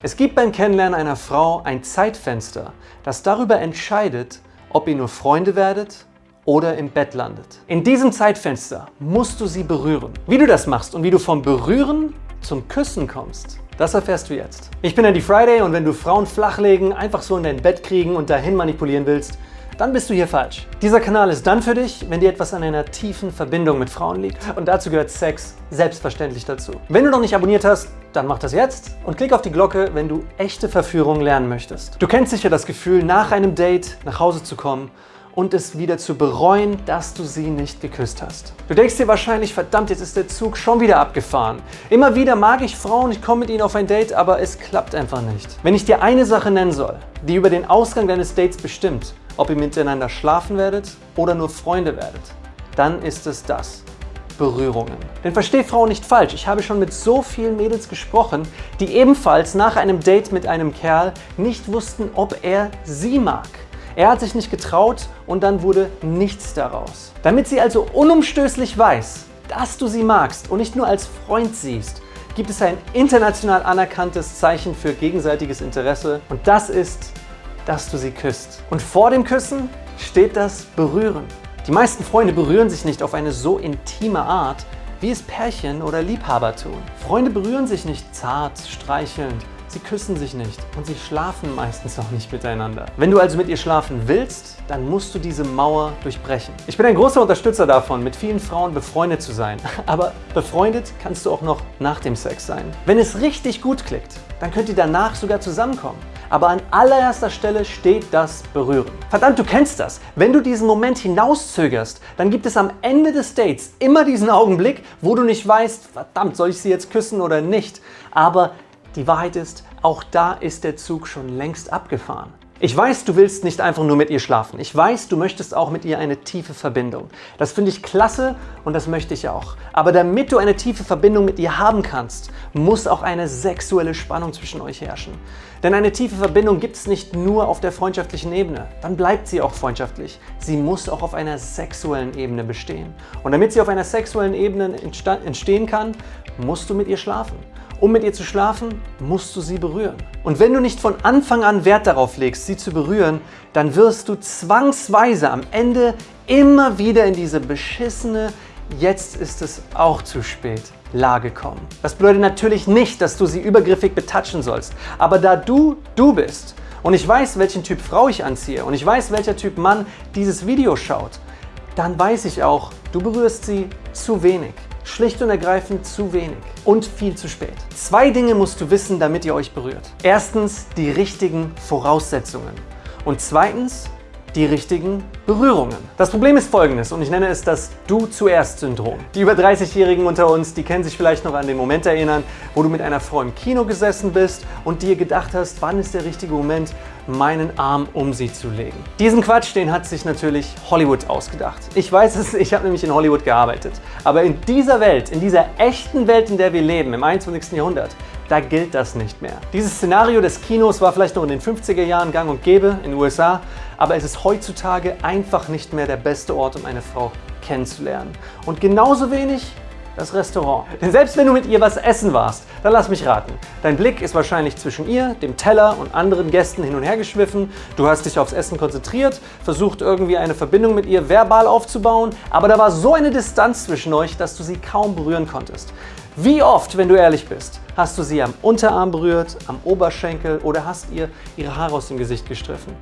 Es gibt beim Kennenlernen einer Frau ein Zeitfenster, das darüber entscheidet, ob ihr nur Freunde werdet oder im Bett landet. In diesem Zeitfenster musst du sie berühren. Wie du das machst und wie du vom Berühren zum Küssen kommst, das erfährst du jetzt. Ich bin Andy Friday und wenn du Frauen flachlegen, einfach so in dein Bett kriegen und dahin manipulieren willst, dann bist du hier falsch. Dieser Kanal ist dann für dich, wenn dir etwas an einer tiefen Verbindung mit Frauen liegt. Und dazu gehört Sex selbstverständlich dazu. Wenn du noch nicht abonniert hast, dann mach das jetzt und klick auf die Glocke, wenn du echte Verführung lernen möchtest. Du kennst sicher das Gefühl, nach einem Date nach Hause zu kommen und es wieder zu bereuen, dass du sie nicht geküsst hast. Du denkst dir wahrscheinlich, verdammt, jetzt ist der Zug schon wieder abgefahren. Immer wieder mag ich Frauen, ich komme mit ihnen auf ein Date, aber es klappt einfach nicht. Wenn ich dir eine Sache nennen soll, die über den Ausgang deines Dates bestimmt, ob ihr miteinander schlafen werdet oder nur Freunde werdet, dann ist es das. Berührungen. Denn versteh Frauen nicht falsch, ich habe schon mit so vielen Mädels gesprochen, die ebenfalls nach einem Date mit einem Kerl nicht wussten, ob er sie mag. Er hat sich nicht getraut und dann wurde nichts daraus. Damit sie also unumstößlich weiß, dass du sie magst und nicht nur als Freund siehst, gibt es ein international anerkanntes Zeichen für gegenseitiges Interesse und das ist dass du sie küsst. Und vor dem Küssen steht das Berühren. Die meisten Freunde berühren sich nicht auf eine so intime Art, wie es Pärchen oder Liebhaber tun. Freunde berühren sich nicht zart, streichelnd, Sie küssen sich nicht und sie schlafen meistens auch nicht miteinander. Wenn du also mit ihr schlafen willst, dann musst du diese Mauer durchbrechen. Ich bin ein großer Unterstützer davon, mit vielen Frauen befreundet zu sein. Aber befreundet kannst du auch noch nach dem Sex sein. Wenn es richtig gut klickt, dann könnt ihr danach sogar zusammenkommen. Aber an allererster Stelle steht das Berühren. Verdammt, du kennst das. Wenn du diesen Moment hinauszögerst, dann gibt es am Ende des Dates immer diesen Augenblick, wo du nicht weißt, verdammt, soll ich sie jetzt küssen oder nicht. Aber die Wahrheit ist, auch da ist der Zug schon längst abgefahren. Ich weiß, du willst nicht einfach nur mit ihr schlafen. Ich weiß, du möchtest auch mit ihr eine tiefe Verbindung. Das finde ich klasse und das möchte ich auch. Aber damit du eine tiefe Verbindung mit ihr haben kannst, muss auch eine sexuelle Spannung zwischen euch herrschen. Denn eine tiefe Verbindung gibt es nicht nur auf der freundschaftlichen Ebene. Dann bleibt sie auch freundschaftlich. Sie muss auch auf einer sexuellen Ebene bestehen. Und damit sie auf einer sexuellen Ebene entstehen kann, musst du mit ihr schlafen. Um mit ihr zu schlafen, musst du sie berühren. Und wenn du nicht von Anfang an Wert darauf legst, sie zu berühren, dann wirst du zwangsweise am Ende immer wieder in diese beschissene Jetzt ist es auch zu spät. Lage kommen. Das bedeutet natürlich nicht, dass du sie übergriffig betatschen sollst. Aber da du du bist und ich weiß, welchen Typ Frau ich anziehe und ich weiß, welcher Typ Mann dieses Video schaut, dann weiß ich auch, du berührst sie zu wenig. Schlicht und ergreifend zu wenig und viel zu spät. Zwei Dinge musst du wissen, damit ihr euch berührt. Erstens die richtigen Voraussetzungen und zweitens die richtigen Berührungen. Das Problem ist folgendes und ich nenne es das Du zuerst Syndrom. Die über 30-Jährigen unter uns, die können sich vielleicht noch an den Moment erinnern, wo du mit einer Frau im Kino gesessen bist und dir gedacht hast, wann ist der richtige Moment, meinen Arm um sie zu legen. Diesen Quatsch, den hat sich natürlich Hollywood ausgedacht. Ich weiß es, ich habe nämlich in Hollywood gearbeitet. Aber in dieser Welt, in dieser echten Welt, in der wir leben, im 21. Jahrhundert, da gilt das nicht mehr. Dieses Szenario des Kinos war vielleicht noch in den 50er Jahren gang und gäbe in den USA, aber es ist heutzutage einfach nicht mehr der beste Ort, um eine Frau kennenzulernen. Und genauso wenig das Restaurant. Denn selbst wenn du mit ihr was essen warst, dann lass mich raten. Dein Blick ist wahrscheinlich zwischen ihr, dem Teller und anderen Gästen hin und her geschwiffen. Du hast dich aufs Essen konzentriert, versucht irgendwie eine Verbindung mit ihr verbal aufzubauen, aber da war so eine Distanz zwischen euch, dass du sie kaum berühren konntest. Wie oft, wenn du ehrlich bist, hast du sie am Unterarm berührt, am Oberschenkel oder hast ihr ihre Haare aus dem Gesicht gestriffen?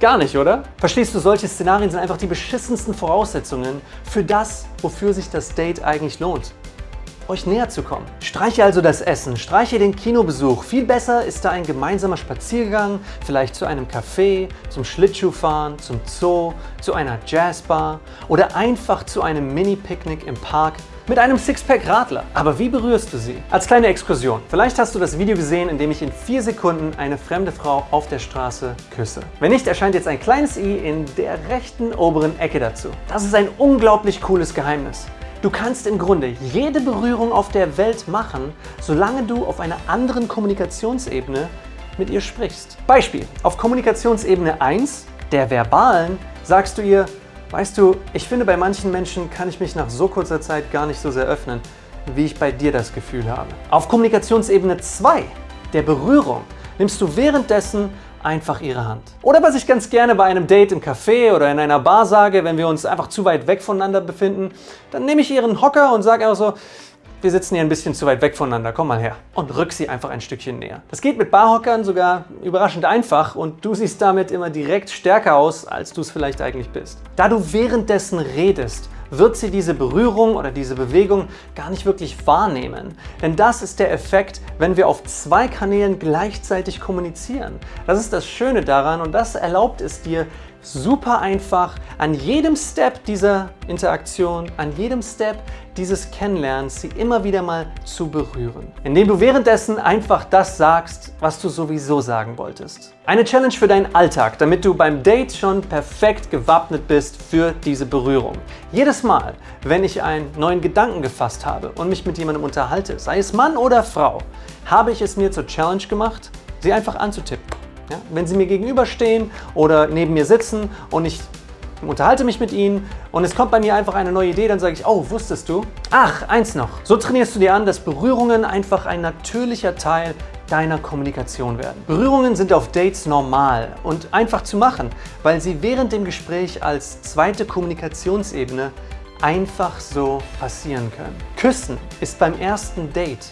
Gar nicht, oder? Verstehst du, solche Szenarien sind einfach die beschissensten Voraussetzungen für das, wofür sich das Date eigentlich lohnt euch näher zu kommen. Streiche also das Essen, streiche den Kinobesuch. Viel besser ist da ein gemeinsamer Spaziergang, vielleicht zu einem Café, zum Schlittschuhfahren, zum Zoo, zu einer Jazzbar oder einfach zu einem Mini-Picknick im Park mit einem Sixpack Radler. Aber wie berührst du sie? Als kleine Exkursion. Vielleicht hast du das Video gesehen, in dem ich in vier Sekunden eine fremde Frau auf der Straße küsse. Wenn nicht, erscheint jetzt ein kleines i in der rechten oberen Ecke dazu. Das ist ein unglaublich cooles Geheimnis. Du kannst im Grunde jede Berührung auf der Welt machen, solange du auf einer anderen Kommunikationsebene mit ihr sprichst. Beispiel, auf Kommunikationsebene 1, der verbalen, sagst du ihr, weißt du, ich finde bei manchen Menschen kann ich mich nach so kurzer Zeit gar nicht so sehr öffnen, wie ich bei dir das Gefühl habe. Auf Kommunikationsebene 2 der Berührung nimmst du währenddessen einfach ihre Hand. Oder was ich ganz gerne bei einem Date im Café oder in einer Bar sage, wenn wir uns einfach zu weit weg voneinander befinden, dann nehme ich ihren Hocker und sage einfach so, wir sitzen hier ein bisschen zu weit weg voneinander, komm mal her. Und rück sie einfach ein Stückchen näher. Das geht mit Barhockern sogar überraschend einfach und du siehst damit immer direkt stärker aus, als du es vielleicht eigentlich bist. Da du währenddessen redest, wird sie diese Berührung oder diese Bewegung gar nicht wirklich wahrnehmen. Denn das ist der Effekt, wenn wir auf zwei Kanälen gleichzeitig kommunizieren. Das ist das Schöne daran und das erlaubt es dir, super einfach an jedem Step dieser Interaktion, an jedem Step dieses Kennenlernens sie immer wieder mal zu berühren. Indem du währenddessen einfach das sagst, was du sowieso sagen wolltest. Eine Challenge für deinen Alltag, damit du beim Date schon perfekt gewappnet bist für diese Berührung. Jedes Mal, wenn ich einen neuen Gedanken gefasst habe und mich mit jemandem unterhalte, sei es Mann oder Frau, habe ich es mir zur Challenge gemacht, sie einfach anzutippen. Ja? Wenn Sie mir gegenüberstehen oder neben mir sitzen und ich unterhalte mich mit Ihnen und es kommt bei mir einfach eine neue Idee, dann sage ich, oh, wusstest du? Ach, eins noch. So trainierst du dir an, dass Berührungen einfach ein natürlicher Teil deiner Kommunikation werden. Berührungen sind auf Dates normal und einfach zu machen, weil sie während dem Gespräch als zweite Kommunikationsebene einfach so passieren können. Küssen ist beim ersten Date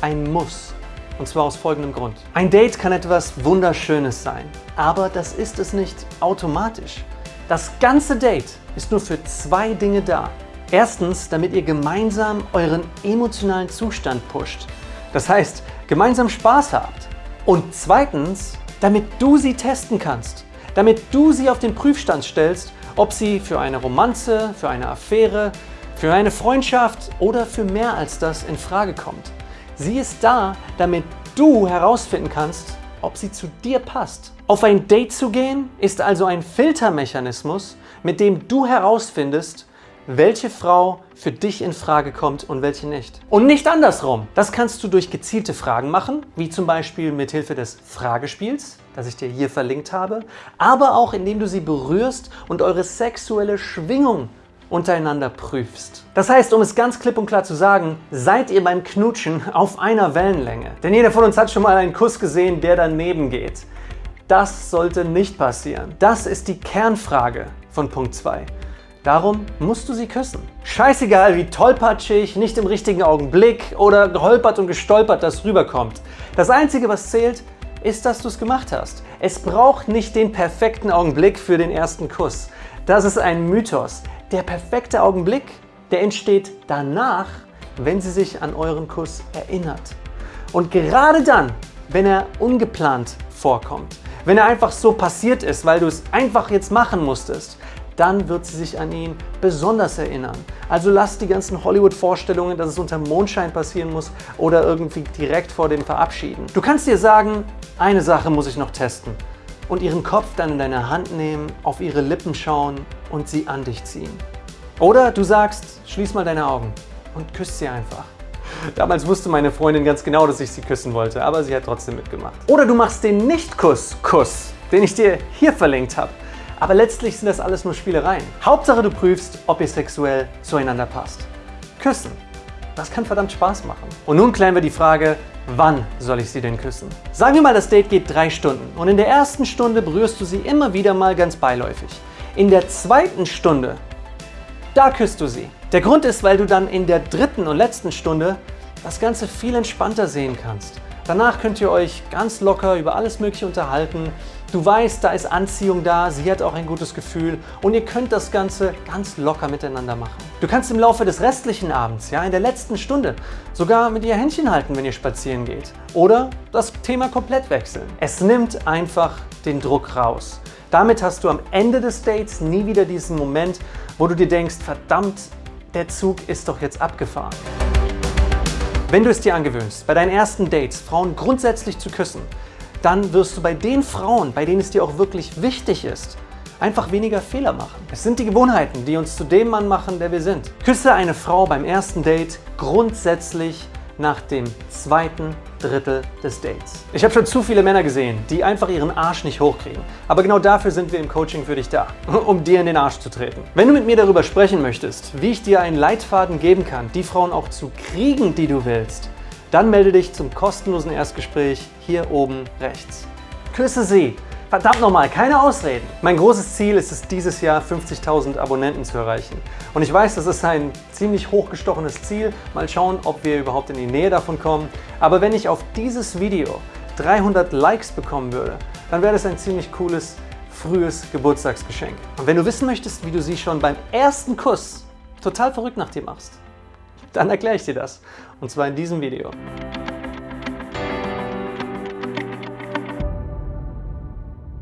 ein Muss. Und zwar aus folgendem Grund. Ein Date kann etwas Wunderschönes sein, aber das ist es nicht automatisch. Das ganze Date ist nur für zwei Dinge da. Erstens, damit ihr gemeinsam euren emotionalen Zustand pusht. Das heißt, gemeinsam Spaß habt. Und zweitens, damit du sie testen kannst. Damit du sie auf den Prüfstand stellst, ob sie für eine Romanze, für eine Affäre, für eine Freundschaft oder für mehr als das in Frage kommt. Sie ist da, damit du herausfinden kannst, ob sie zu dir passt. Auf ein Date zu gehen ist also ein Filtermechanismus, mit dem du herausfindest, welche Frau für dich in Frage kommt und welche nicht. Und nicht andersrum. Das kannst du durch gezielte Fragen machen, wie zum Beispiel mit Hilfe des Fragespiels, das ich dir hier verlinkt habe, aber auch indem du sie berührst und eure sexuelle Schwingung untereinander prüfst. Das heißt, um es ganz klipp und klar zu sagen, seid ihr beim Knutschen auf einer Wellenlänge. Denn jeder von uns hat schon mal einen Kuss gesehen, der daneben geht. Das sollte nicht passieren. Das ist die Kernfrage von Punkt 2. Darum musst du sie küssen. Scheißegal, wie tollpatschig, nicht im richtigen Augenblick oder geholpert und gestolpert das rüberkommt. Das Einzige, was zählt, ist, dass du es gemacht hast. Es braucht nicht den perfekten Augenblick für den ersten Kuss. Das ist ein Mythos. Der perfekte Augenblick, der entsteht danach, wenn sie sich an euren Kuss erinnert. Und gerade dann, wenn er ungeplant vorkommt, wenn er einfach so passiert ist, weil du es einfach jetzt machen musstest, dann wird sie sich an ihn besonders erinnern. Also lass die ganzen Hollywood-Vorstellungen, dass es unter Mondschein passieren muss oder irgendwie direkt vor dem Verabschieden. Du kannst dir sagen, eine Sache muss ich noch testen und ihren Kopf dann in deine Hand nehmen, auf ihre Lippen schauen und sie an dich ziehen. Oder du sagst, schließ mal deine Augen und küsst sie einfach. Damals wusste meine Freundin ganz genau, dass ich sie küssen wollte, aber sie hat trotzdem mitgemacht. Oder du machst den Nicht-Kuss-Kuss, den ich dir hier verlinkt habe. Aber letztlich sind das alles nur Spielereien. Hauptsache du prüfst, ob ihr sexuell zueinander passt. Küssen. Das kann verdammt Spaß machen. Und nun klären wir die Frage, wann soll ich sie denn küssen? Sagen wir mal, das Date geht drei Stunden und in der ersten Stunde berührst du sie immer wieder mal ganz beiläufig. In der zweiten Stunde, da küsst du sie. Der Grund ist, weil du dann in der dritten und letzten Stunde das Ganze viel entspannter sehen kannst. Danach könnt ihr euch ganz locker über alles Mögliche unterhalten. Du weißt, da ist Anziehung da, sie hat auch ein gutes Gefühl und ihr könnt das Ganze ganz locker miteinander machen. Du kannst im Laufe des restlichen Abends, ja, in der letzten Stunde, sogar mit ihr Händchen halten, wenn ihr spazieren geht. Oder das Thema komplett wechseln. Es nimmt einfach den Druck raus. Damit hast du am Ende des Dates nie wieder diesen Moment, wo du dir denkst, verdammt, der Zug ist doch jetzt abgefahren. Wenn du es dir angewöhnst, bei deinen ersten Dates Frauen grundsätzlich zu küssen, dann wirst du bei den Frauen, bei denen es dir auch wirklich wichtig ist, einfach weniger Fehler machen. Es sind die Gewohnheiten, die uns zu dem Mann machen, der wir sind. Küsse eine Frau beim ersten Date grundsätzlich nach dem zweiten Drittel des Dates. Ich habe schon zu viele Männer gesehen, die einfach ihren Arsch nicht hochkriegen. Aber genau dafür sind wir im Coaching für dich da, um dir in den Arsch zu treten. Wenn du mit mir darüber sprechen möchtest, wie ich dir einen Leitfaden geben kann, die Frauen auch zu kriegen, die du willst, Dann melde dich zum kostenlosen Erstgespräch hier oben rechts. Küsse sie! Verdammt nochmal, keine Ausreden. Mein großes Ziel ist es, dieses Jahr 50.000 Abonnenten zu erreichen. Und ich weiß, das ist ein ziemlich hochgestochenes Ziel. Mal schauen, ob wir überhaupt in die Nähe davon kommen. Aber wenn ich auf dieses Video 300 Likes bekommen würde, dann wäre das ein ziemlich cooles, frühes Geburtstagsgeschenk. Und wenn du wissen möchtest, wie du sie schon beim ersten Kuss total verrückt nach dir machst, dann erkläre ich dir das. Und zwar in diesem Video.